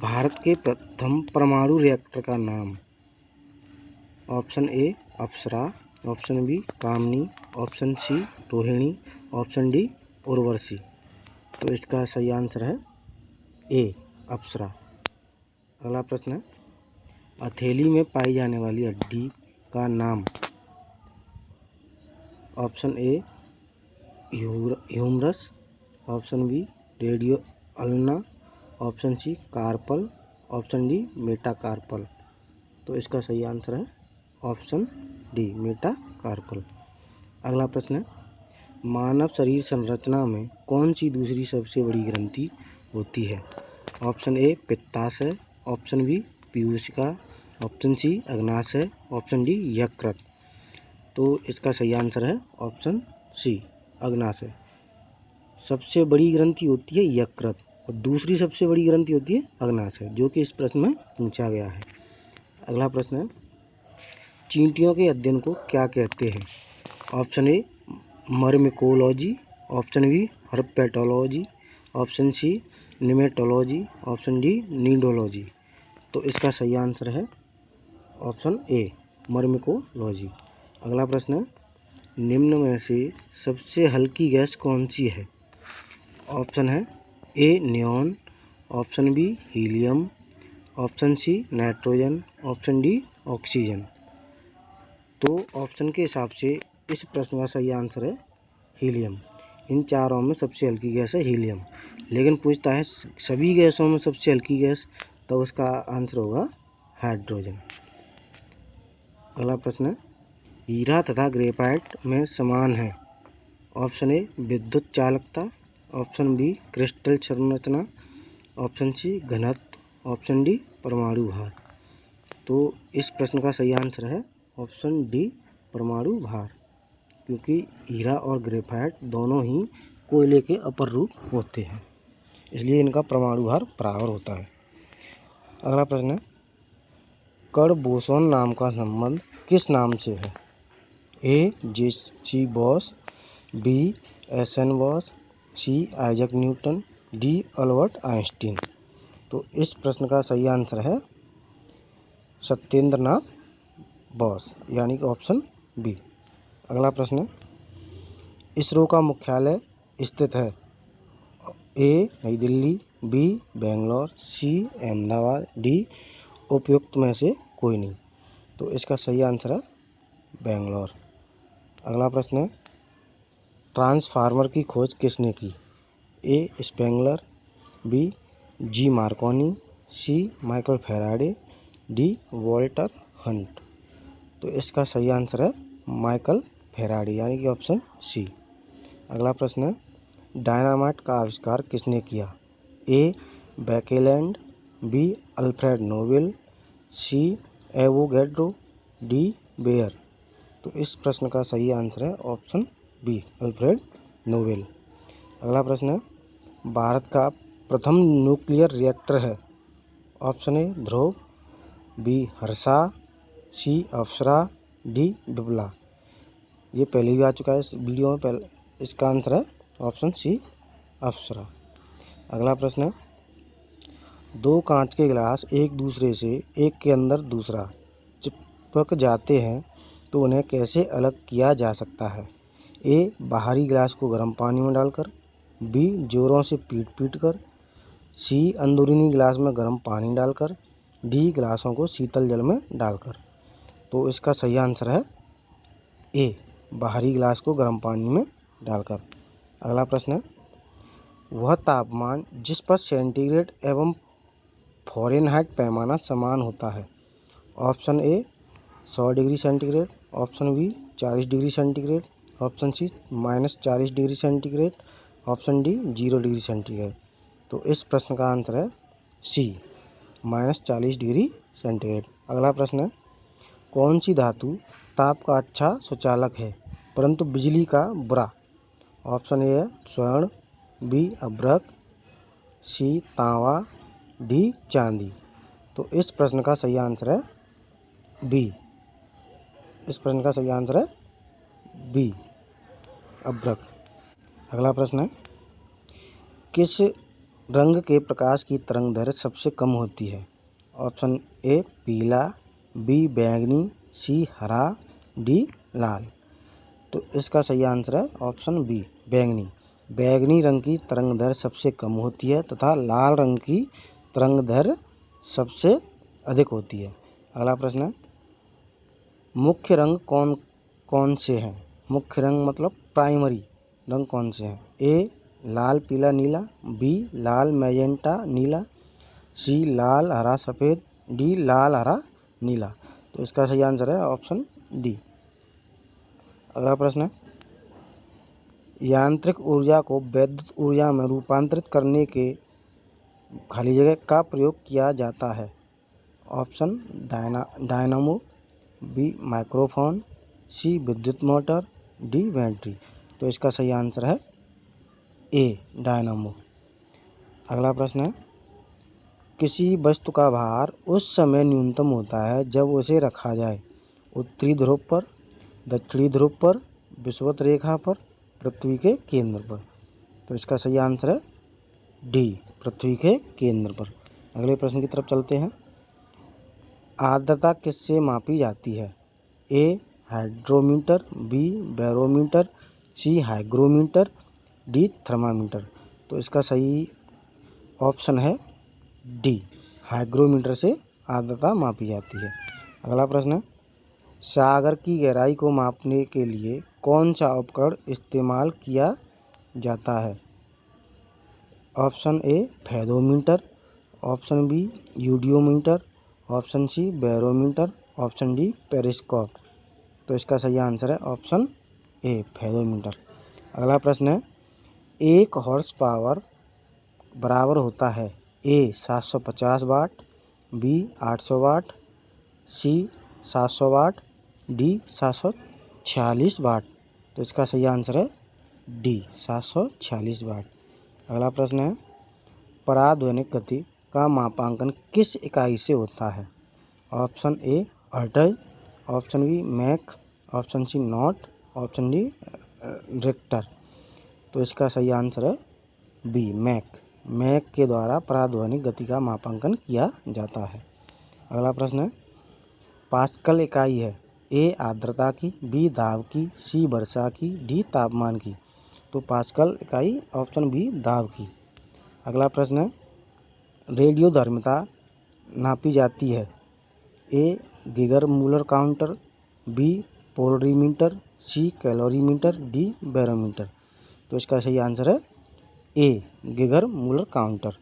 भारत के प्रथम परमाणु रिएक्टर का नाम। Option A Apsara option B Kamini option C Rohini option D Urvashi तो इसका सही आंसर है ए अप्सरा अगला प्रश्न है, हथेली में पाई जाने वाली हड्डी का नाम। Option A humerus. Option B radio ulna. Option C carpal, option D metacarpal तो इसका सही आंसर है ऑप्शन डी मेटा कार्पल अगला प्रश्न है, मानव शरीर संरचना में कौन सी दूसरी सबसे बड़ी ग्रंथि होती है? ऑप्शन ए पित्ताशय ऑप्शन बी पीयूषिका, ऑप्शन सी अग्नाशय ऑप्शन डी यकृत। तो इसका सही आंसर है ऑप्शन सी अग्नाशय सबसे बड़ी ग्रंथि होती है यकृत। और दूसरी सबसे बड़ी ग्रंथि होती है अग्नाशय जो कि इस प्रश्न में पूछा गया है। अगला प्रश्न है, चींटियों के अध्ययन को क्या कहते हैं? Option A, myrmecology, option B, herpetology, option C, nematology, option D, nidology. तो इसका सही आंसर है ऑप्शन ए, मर्मिकोलॉजी। अगला प्रश्न है, निम्न में से सबसे हल्की गैस कौन सी है? ऑप्शन है A neon option B helium option C nitrogen option D oxygen तो ऑप्शन के हिसाब से इस प्रश्न का सही आंसर है हीलियम इन चारों में सबसे हल्की गैस है हीलियम लेकिन पूछता है सभी गैसों में सबसे हल्की गैस तो उसका आंसर होगा हाइड्रोजन अगला प्रश्न है, हीरा तथा ग्रेफाइट में समान है. ऑप्शन ए विद्युत चालकता ऑप्शन बी, क्रिस्टल संरचना। ऑप्शन सी, घनत्व। ऑप्शन डी, परमाणु भार। तो इस प्रश्न का सही आंसर है ऑप्शन डी, परमाणु भार। क्योंकि हीरा और ग्रेफाइट दोनों ही कोयले के अपर रूप होते हैं। इसलिए इनका परमाणु भार बराबर होता है। अगला प्रश्न है कड़ बोसोन नाम का संबंध किस नाम से है? A J C Bose, B S N Bose C, Isaac Newton, D, Albert Einstein. तो इस प्रश्न का सही आंसर है सत्येंद्र नाथ बॉस, यानी कि ऑप्शन बी। अगला प्रश्न इसरो का मुख्यालय स्थित है A, Nai Delhi, B, Bangalore, C, Ahmedabad, D, उपयुक्त में से कोई नहीं। तो इसका सही आंसर है बेंगलोर। अगला प्रश्न है। ट्रांसफार्मर की खोज किसने की? A. Spangler, B. G. Marconi, C. Michael Faraday, D. Walter Hunt. तो इसका सही आंसर है माइकल फेराडी, यानी कि ऑप्शन सी। अगला प्रश्न है, डायनामाइट का आविष्कार किसने किया? A. Baekeland, B. Alfred Nobel C. Avogadro D. Bayer. तो इस प्रश्न का सही आंसर है ऑप्शन बी, अल्फ्रेड नोबेल अगला प्रश्न है भारत का प्रथम न्यूक्लियर रिएक्टर है। Option A, Dhruva, B, Harsha, C, Apsara, D बिबला ये पहले भी आ चुका है इस वीडियो में, पहले इसका आंसर है ऑप्शन सी, अप्सरा। अगला प्रश्न है दो कांच के गिलास एक दूसरे से एक के अंदर दूसरा चिपक जाते हैं तो उन्हें कैसे अलग किया जा सकता है? ए, बाहरी गिलास को गर्म पानी में डालकर, बी, जोरों से पीट पीट कर, सी, अंदरूनी गिलास में गर्म पानी डालकर, डी, गिलासों को शीतल जल में डालकर। तो इसका सही आंसर है ए, बाहरी गिलास को गर्म पानी में डालकर। अगला प्रश्न है, वह तापमान जिस पर सेंटीग्रेड एवं फॉरेनहाइट पैमाना समान होता है? ऑप्शन ए, सौ डिग्री सेंटीग्रेड, ऑप्शन बी, चालीस degree centigrade option C minus चालीस degree centigrade, option D zero degree centigrade. तो इस प्रश्न का आंसर है सी, माइनस चालीस डिग्री सेंटीग्रेड। अगला प्रश्न है, कौन सी धातु ताप का अच्छा सुचालक है, परंतु बिजली का बुरा? ऑप्शन ए है स्वर्ण, बी अभ्रक, सी तांवा, डी चांदी। तो इस प्रश्न का सही आंसर है बी। इस प्रश्न का सही आंसर है बी। अभ्रक। अगला प्रश्न है, किस रंग के प्रकाश की तरंग दैर्घ्य सबसे कम होती है? ऑप्शन ए, पीला, बी, बैंगनी, सी, हरा, डी, लाल। तो इसका सही आंसर है ऑप्शन बी, बैंगनी। बैंगनी रंग की तरंग दर सबसे कम होती है तथा लाल रंग की तरंग दर सबसे अधिक होती है। अगला प्रश्न है, मुख्य रंग कौन कौन से हैं? मुख्य रंग मतलब प्राइमरी रंग कौन से हैं? ए लाल, पीला, नीला। बी लाल मैजेंटा नीला। सी लाल, हरा, सफ़ेद। डी लाल, हरा, नीला। तो इसका सही आंसर है ऑप्शन डी अगला प्रश्न है। यांत्रिक ऊर्जा को वैद्युत ऊर्जा में रूपांतरित करने के खाली जगह का प्रयोग किया जाता है। Option dyna dynamo B microphone C विद्युत मोटर डी बैटरी तो इसका सही आंसर है ए, डायनामो। अगला प्रश्न है, किसी वस्तु का भार उस समय न्यूनतम होता है जब उसे रखा जाए? उत्तरी ध्रुव पर, दक्षिणी ध्रुव पर, विषुवत रेखा पर, पृथ्वी के केंद्र पर। तो इसका सही आंसर है डी, पृथ्वी के केंद्र पर। अगले प्रश्न की तरफ़ चलते हैं। आर्द्रता किससे मापी जाती है? A hydrometer B barometer C hygrometer D thermometer. तो इसका सही ऑप्शन है डी हाइग्रोमीटर से आर्द्रता मापी जाती है। अगला प्रश्न है, सागर की गहराई को मापने के लिए कौन सा उपकरण इस्तेमाल किया जाता है? Option A, fathometer. Option B, eudiometer. Option C, barometer. Option D, periscope. तो इसका सही आंसर है ऑप्शन ए फैदोमीटर अगला प्रश्न है, एक हॉर्स पावर बराबर होता है ए 750 वाट बी 800 वाट सी 700 वाट डी सात सौ छियालीस वाट तो इसका सही आंसर है डी सात सौ छियालीस वाट अगला प्रश्न है, पराध्वनिक गति का मापांकन किस इकाई से होता है? Option A hertz option B mach, option C knot, option D Richter. तो इसका सही आंसर है बी, मैक। मैक के द्वारा पराध्वनिक गति का मापांकन किया जाता है। अगला प्रश्न है, पास्कल इकाई है, ए आर्द्रता की, बी दाब की, सी वर्षा की, डी तापमान की। तो पास्कल इकाई, ऑप्शन बी दाब की। अगला प्रश्न है, रेडियो धर्मिता नापी जाती है, A Geiger Muller counter B polarimeter C calorimeter D barometer. तो इसका सही आंसर है ए गीगर मूलर काउंटर।